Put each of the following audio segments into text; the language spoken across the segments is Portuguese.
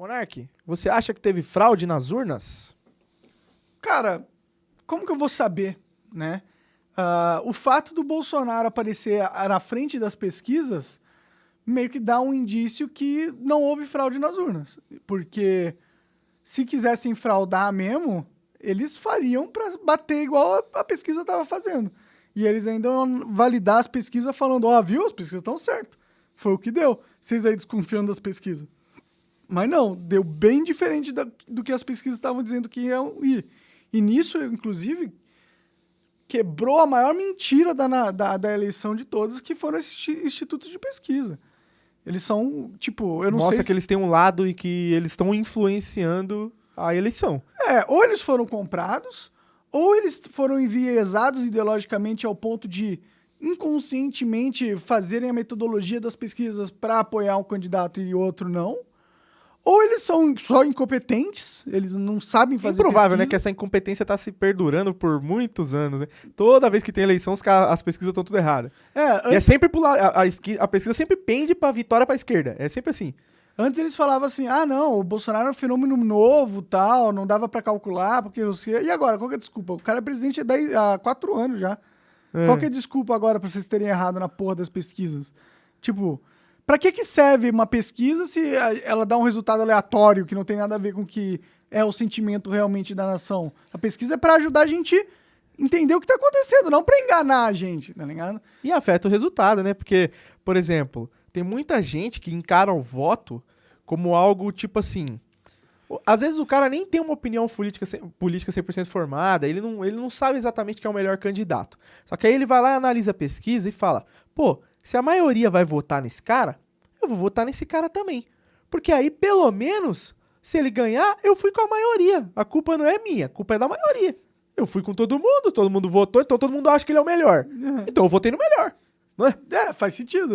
Monark, você acha que teve fraude nas urnas? Cara, como que eu vou saber, né? Uh, o fato do Bolsonaro aparecer na frente das pesquisas meio que dá um indício que não houve fraude nas urnas. Porque se quisessem fraudar mesmo, eles fariam para bater igual a, a pesquisa estava fazendo. E eles ainda vão validar as pesquisas falando, ó, oh, viu? As pesquisas estão certas. Foi o que deu. Vocês aí desconfiando das pesquisas. Mas não, deu bem diferente da, do que as pesquisas estavam dizendo que iam ir. E nisso, inclusive, quebrou a maior mentira da, da, da eleição de todas, que foram esses institutos de pesquisa. Eles são, tipo, eu não Mostra sei. Mostra que eles têm um lado e que eles estão influenciando a eleição. É, ou eles foram comprados, ou eles foram enviesados ideologicamente ao ponto de inconscientemente fazerem a metodologia das pesquisas para apoiar um candidato e outro não. Ou eles são só incompetentes, eles não sabem fazer Improvável, pesquisa. né? Que essa incompetência está se perdurando por muitos anos. Né? Toda vez que tem eleição, as pesquisas estão tudo erradas. É, antes... E é sempre pular. A, a, a pesquisa sempre pende para vitória para a esquerda. É sempre assim. Antes eles falavam assim: ah, não, o Bolsonaro é um fenômeno novo tal, não dava para calcular, porque você. E agora, qual que é a desculpa? O cara é presidente há quatro anos já. É. Qual que é a desculpa agora para vocês terem errado na porra das pesquisas? Tipo, para que, que serve uma pesquisa se ela dá um resultado aleatório que não tem nada a ver com o que é o sentimento realmente da nação? A pesquisa é para ajudar a gente entender o que tá acontecendo, não para enganar a gente, tá ligado? E afeta o resultado, né? Porque, por exemplo, tem muita gente que encara o voto como algo tipo assim. Às vezes o cara nem tem uma opinião política, política 100% formada, ele não, ele não sabe exatamente quem é o melhor candidato. Só que aí ele vai lá, analisa a pesquisa e fala: pô, se a maioria vai votar nesse cara, eu vou votar nesse cara também. Porque aí, pelo menos, se ele ganhar, eu fui com a maioria. A culpa não é minha, a culpa é da maioria. Eu fui com todo mundo, todo mundo votou, então todo mundo acha que ele é o melhor. Uhum. Então eu votei no melhor. Não é? é, faz sentido.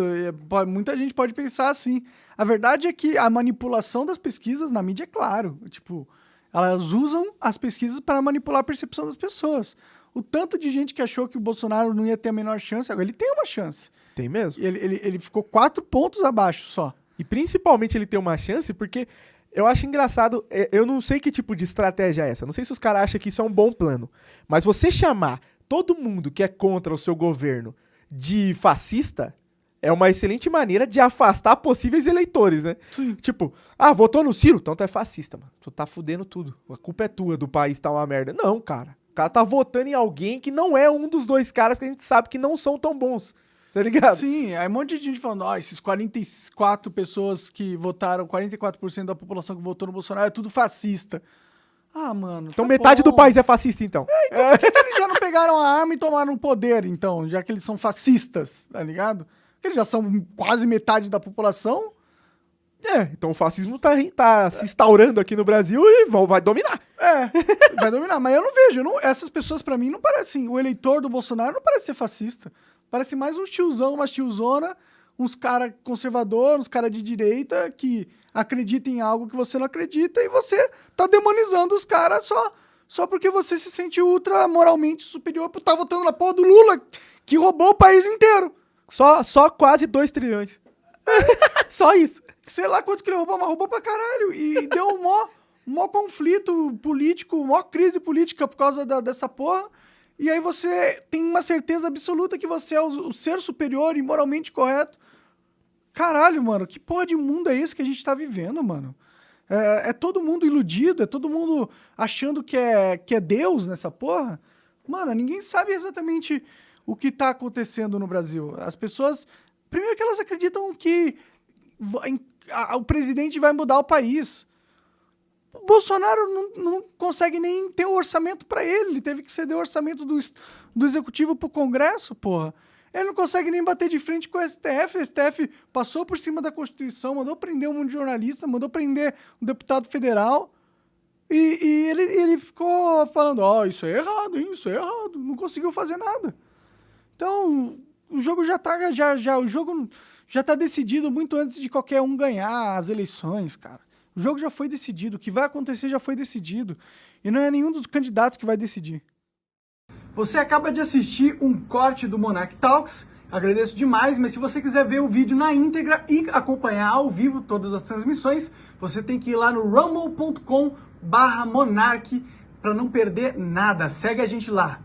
Muita gente pode pensar assim. A verdade é que a manipulação das pesquisas na mídia é claro. Tipo, elas usam as pesquisas para manipular a percepção das pessoas. O tanto de gente que achou que o Bolsonaro não ia ter a menor chance, agora ele tem uma chance. Tem mesmo? Ele, ele, ele ficou quatro pontos abaixo só. E principalmente ele tem uma chance porque eu acho engraçado, é, eu não sei que tipo de estratégia é essa, não sei se os caras acham que isso é um bom plano, mas você chamar todo mundo que é contra o seu governo de fascista é uma excelente maneira de afastar possíveis eleitores, né? Sim. Tipo, ah, votou no Ciro? Então tu é fascista, mano. Tu tá fudendo tudo. A culpa é tua do país tá uma merda. Não, cara. O cara tá votando em alguém que não é um dos dois caras que a gente sabe que não são tão bons. Tá ligado? Sim, aí um monte de gente falando, ó, oh, esses 44 pessoas que votaram, 44% da população que votou no Bolsonaro é tudo fascista. Ah, mano. Então tá metade bom. do país é fascista, então. É, então por que, que, eles já não pegaram a arma e tomaram o poder, então, já que eles são fascistas, tá ligado? Eles já são quase metade da população. É, então o fascismo tá, tá se instaurando aqui no Brasil e vai dominar. É, vai dominar. Mas eu não vejo. Eu não, essas pessoas, para mim, não parecem. O eleitor do Bolsonaro não parece ser fascista. Parece mais um tiozão, uma tiozona, uns cara conservador, uns cara de direita que acreditam em algo que você não acredita e você tá demonizando os caras só só porque você se sente ultra moralmente superior por estar tá votando na porra do Lula, que roubou o país inteiro. Só, só quase 2 trilhões. só isso. Sei lá quanto que ele roubou, mas roubou pra caralho. E deu um mó, mó conflito político, mó crise política por causa da, dessa porra. E aí você tem uma certeza absoluta que você é o, o ser superior e moralmente correto. Caralho, mano, que porra de mundo é esse que a gente tá vivendo, mano? É, é, todo mundo iludido, é todo mundo achando que é, que é Deus nessa porra. Mano, ninguém sabe exatamente o que tá acontecendo no Brasil. As pessoas. Primeiro que elas acreditam que o presidente vai mudar o país. O Bolsonaro não, não consegue nem ter o orçamento para ele. Ele teve que ceder o orçamento do, do executivo pro Congresso, porra. Ele não consegue nem bater de frente com o STF. O STF passou por cima da Constituição, mandou prender um monte de jornalista, mandou prender um deputado federal. E, e ele, ele ficou falando: Ó, oh, isso é errado, hein? Isso é errado. Não conseguiu fazer nada. Então, o jogo já tá. Já, já, o jogo já tá decidido muito antes de qualquer um ganhar as eleições, cara. O jogo já foi decidido. O que vai acontecer já foi decidido. E não é nenhum dos candidatos que vai decidir. Você acaba de assistir um corte do Monarch Talks Agradeço demais, mas se você quiser ver o vídeo na íntegra e acompanhar ao vivo todas as transmissões, você tem que ir lá no rumble.com barra monarque para não perder nada. Segue a gente lá.